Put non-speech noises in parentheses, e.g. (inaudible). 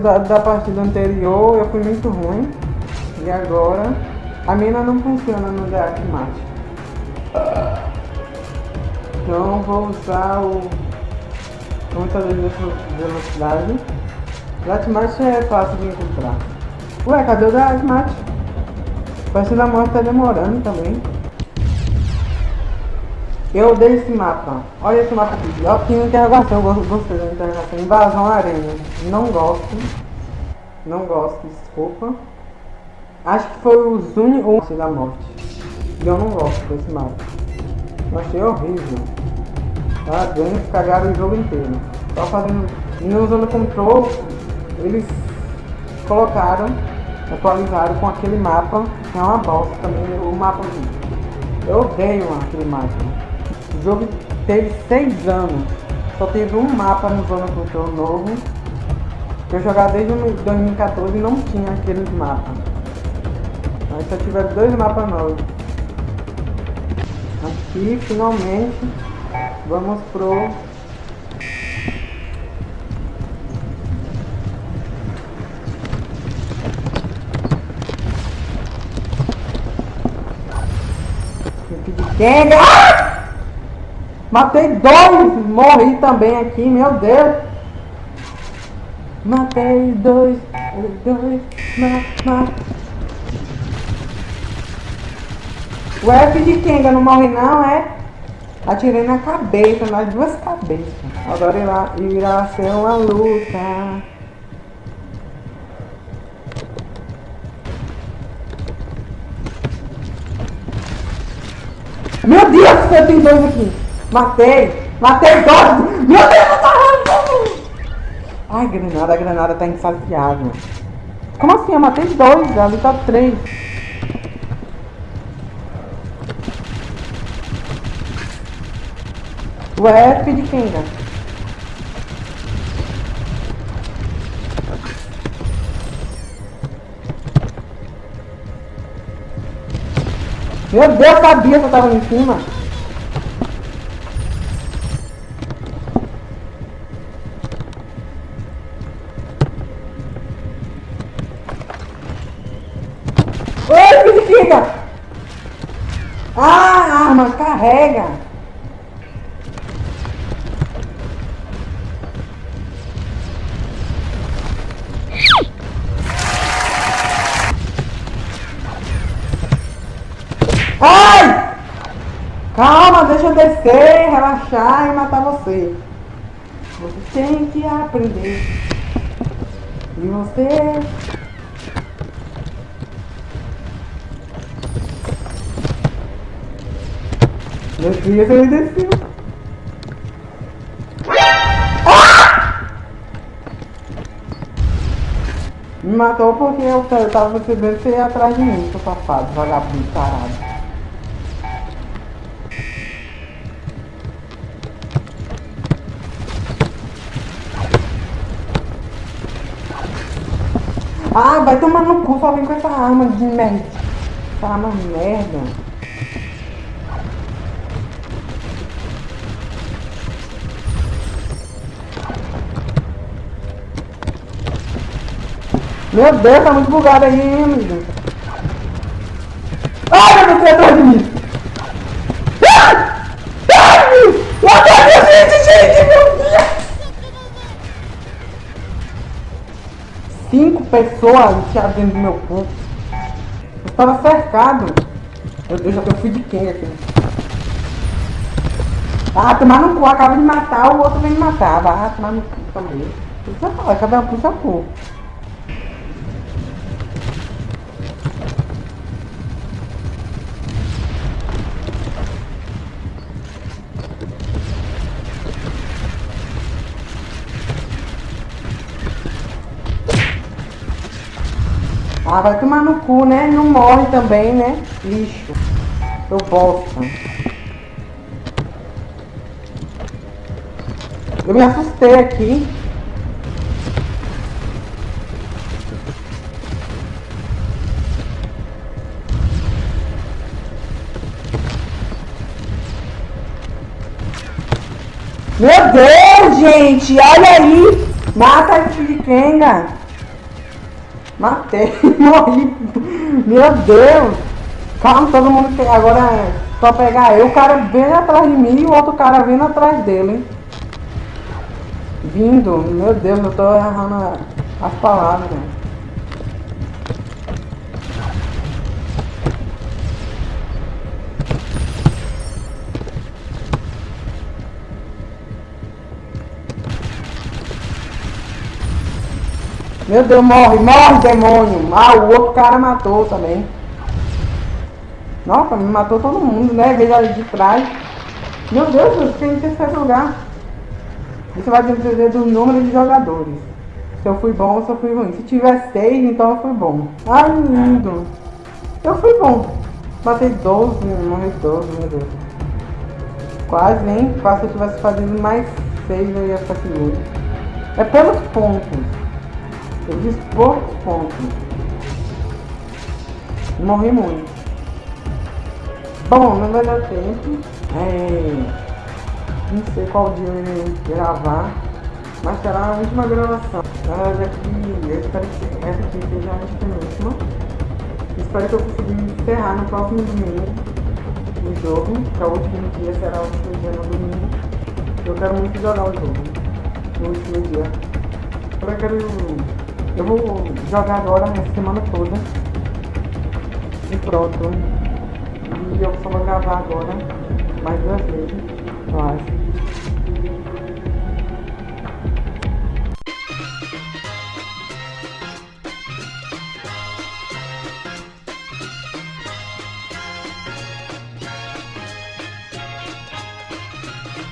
resultado da partida anterior eu fui muito ruim. E agora a mina não funciona no Death Match. Então vou usar o aumentador de velocidade. Death Match é fácil de encontrar. Ué, cadê o Death Match? Parece que a morte tá demorando também. Eu odeio esse mapa. Olha esse mapa aqui. Eu tinha interrogação, eu gostei da interrogação. Invasão arena. Não gosto. Não gosto, desculpa. Acho que foi o Zuni ou da morte. E eu não gosto desse mapa. Eu achei horrível. Tá vendo? Cagaram o jogo inteiro. Só fazendo. Não usando control, eles colocaram, atualizaram com aquele mapa. É uma bosta também o mapa. Eu odeio aquele mapa. O jogo teve 6 anos. Só teve um mapa no Zona Control novo. Eu jogava desde 2014 e não tinha aqueles mapas. Mas só tiveram dois mapas novos. Aqui finalmente vamos pro Chega! Matei dois, morri também aqui, meu Deus. Matei dois, dois, ma, ma. O F de Kenga não morre não, é? Atirei na cabeça, nas duas cabeças. Agora irá, irá ser uma luta. Meu Deus, eu tenho dois aqui. Matei! Matei dois! Meu Deus, tá Ai, granada, a granada tá insaciável. Como assim? Eu matei dois, ali tá três. O F de quem, cara? Meu Deus, sabia que eu tava em cima. Ah, a arma carrega. Ai! Calma, deixa eu descer, relaxar e matar você. Você tem que aprender. E você Deus, ele desceu. Me matou porque eu, tava percebendo que você ia atrás de mim, seu safado, vagabundo, caralho. Ah, vai tomar no cu, só vem com essa arma de merda. Essa arma merda. Meu Deus, tá muito bugado aí, hein, amigo. Ai, meu Deus, atrás de mim. Ai! Atrás da gente, gente, meu Deus! Cinco pessoas enfiadas dentro do meu corpo. Eu estava cercado. Meu Deus, já fui de quem aqui? Ah, tomar no cu, acaba de matar, o outro vem me matar. Vai tomar no cu também. Falar, cada um pro seu cu. Ah, vai tomar no cu, né? Não morre também, né? Lixo. Eu bosta. Eu me assustei aqui. Meu Deus, gente! Olha aí! Mata a Kenga! Matei, (laughs) morri. Meu Deus. Calma, todo mundo que agora é só pegar eu, o cara vem atrás de mim e o outro cara vindo atrás dele. Vindo, meu Deus, eu tô errando as palavras. Meu Deus, morre, morre, demônio! Ah, o outro cara matou também. Nossa, me matou todo mundo, né? Veio ali de trás. Meu Deus, eu fiquei em terceiro lugar. Isso vai depender do número de jogadores. Se eu fui bom ou se eu fui ruim. Se tiver seis, então eu fui bom. Ai, lindo. Eu fui bom. Batei 12, morri 12, meu Deus. Quase? Quase se eu tivesse fazendo mais seis, eu ia ficar seguro. É pelos pontos. Eu fiz poucos pontos. Morri muito. Bom, não vai dar tempo. É... Não sei qual dia eu ia gravar. Mas será a última gravação. Na verdade, eu espero que essa aqui seja a última. Espero que eu consiga encerrar no próximo domingo o jogo. Que é o último dia será o último dia no domingo. Eu quero muito jogar o jogo. No último dia. Eu quero eu vou jogar agora a semana toda. E pronto. E eu só vou gravar agora mais duas vezes.